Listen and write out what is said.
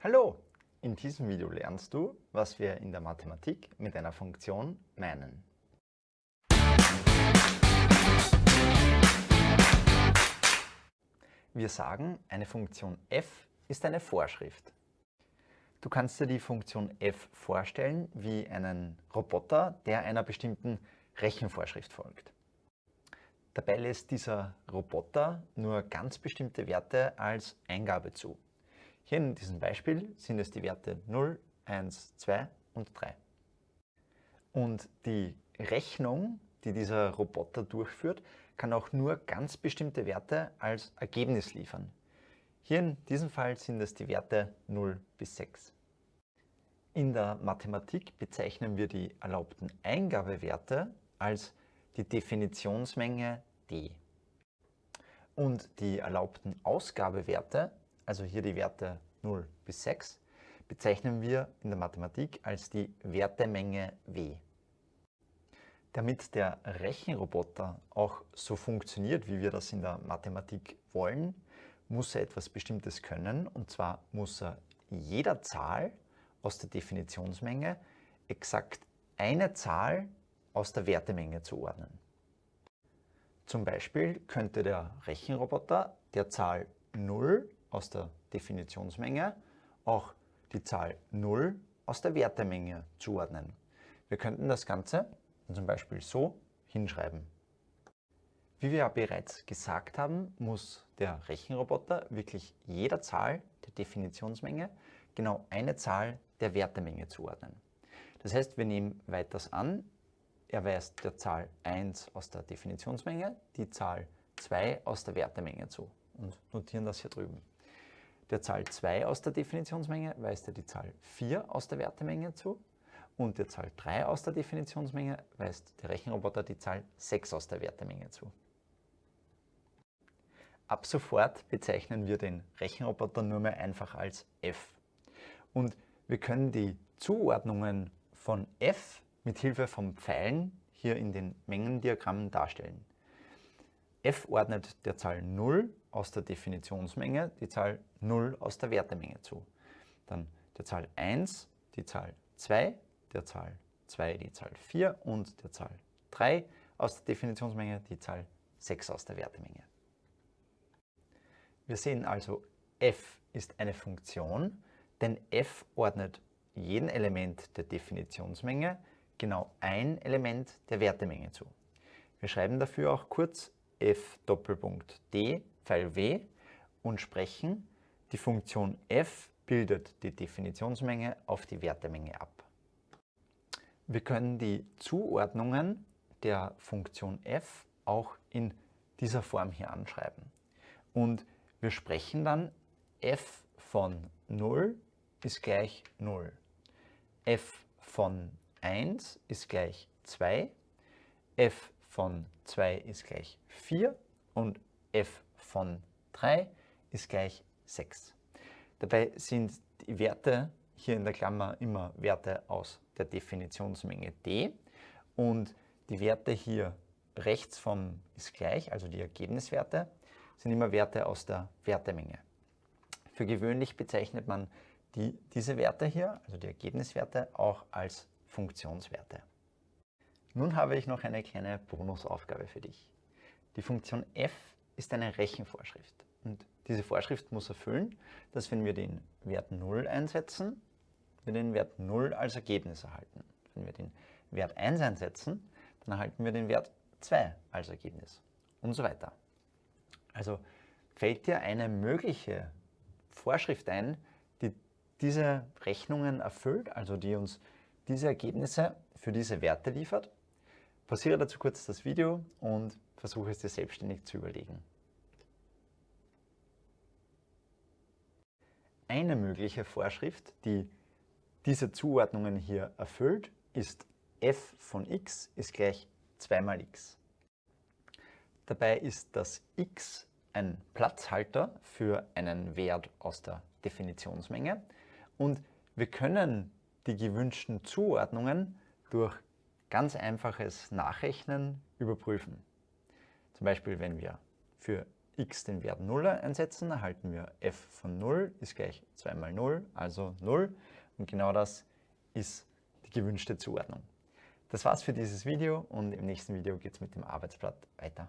Hallo! In diesem Video lernst du, was wir in der Mathematik mit einer Funktion meinen. Wir sagen, eine Funktion f ist eine Vorschrift. Du kannst dir die Funktion f vorstellen wie einen Roboter, der einer bestimmten Rechenvorschrift folgt. Dabei lässt dieser Roboter nur ganz bestimmte Werte als Eingabe zu. Hier in diesem Beispiel sind es die Werte 0, 1, 2 und 3. Und die Rechnung, die dieser Roboter durchführt, kann auch nur ganz bestimmte Werte als Ergebnis liefern. Hier in diesem Fall sind es die Werte 0 bis 6. In der Mathematik bezeichnen wir die erlaubten Eingabewerte als die Definitionsmenge d. Und die erlaubten Ausgabewerte also hier die Werte 0 bis 6, bezeichnen wir in der Mathematik als die Wertemenge W. Damit der Rechenroboter auch so funktioniert, wie wir das in der Mathematik wollen, muss er etwas Bestimmtes können, und zwar muss er jeder Zahl aus der Definitionsmenge exakt eine Zahl aus der Wertemenge zuordnen. Zum Beispiel könnte der Rechenroboter der Zahl 0 aus der Definitionsmenge auch die Zahl 0 aus der Wertemenge zuordnen. Wir könnten das Ganze zum Beispiel so hinschreiben. Wie wir ja bereits gesagt haben, muss der Rechenroboter wirklich jeder Zahl der Definitionsmenge genau eine Zahl der Wertemenge zuordnen. Das heißt, wir nehmen weiters an, er weist der Zahl 1 aus der Definitionsmenge die Zahl 2 aus der Wertemenge zu und notieren das hier drüben. Der Zahl 2 aus der Definitionsmenge weist er die Zahl 4 aus der Wertemenge zu und der Zahl 3 aus der Definitionsmenge weist der Rechenroboter die Zahl 6 aus der Wertemenge zu. Ab sofort bezeichnen wir den Rechenroboter nur mehr einfach als f. Und wir können die Zuordnungen von f mit Hilfe von Pfeilen hier in den Mengendiagrammen darstellen f ordnet der Zahl 0 aus der Definitionsmenge die Zahl 0 aus der Wertemenge zu. Dann der Zahl 1 die Zahl 2, der Zahl 2 die Zahl 4 und der Zahl 3 aus der Definitionsmenge die Zahl 6 aus der Wertemenge. Wir sehen also, f ist eine Funktion, denn f ordnet jedem Element der Definitionsmenge genau ein Element der Wertemenge zu. Wir schreiben dafür auch kurz f Doppelpunkt d Pfeil w und sprechen, die Funktion f bildet die Definitionsmenge auf die Wertemenge ab. Wir können die Zuordnungen der Funktion f auch in dieser Form hier anschreiben. Und wir sprechen dann f von 0 ist gleich 0. f von 1 ist gleich 2. f von 2 ist gleich 4 und f von 3 ist gleich 6. Dabei sind die Werte hier in der Klammer immer Werte aus der Definitionsmenge d und die Werte hier rechts vom ist gleich, also die Ergebniswerte, sind immer Werte aus der Wertemenge. Für gewöhnlich bezeichnet man die, diese Werte hier, also die Ergebniswerte, auch als Funktionswerte. Nun habe ich noch eine kleine Bonusaufgabe für dich. Die Funktion f ist eine Rechenvorschrift und diese Vorschrift muss erfüllen, dass wenn wir den Wert 0 einsetzen, wir den Wert 0 als Ergebnis erhalten. Wenn wir den Wert 1 einsetzen, dann erhalten wir den Wert 2 als Ergebnis und so weiter. Also fällt dir eine mögliche Vorschrift ein, die diese Rechnungen erfüllt, also die uns diese Ergebnisse für diese Werte liefert? Pausiere dazu kurz das Video und versuche es dir selbstständig zu überlegen. Eine mögliche Vorschrift, die diese Zuordnungen hier erfüllt, ist f von x ist gleich 2 mal x. Dabei ist das x ein Platzhalter für einen Wert aus der Definitionsmenge und wir können die gewünschten Zuordnungen durch ganz einfaches Nachrechnen überprüfen. Zum Beispiel, wenn wir für x den Wert 0 einsetzen, erhalten wir f von 0 ist gleich 2 mal 0, also 0. Und genau das ist die gewünschte Zuordnung. Das war's für dieses Video und im nächsten Video geht es mit dem Arbeitsblatt weiter.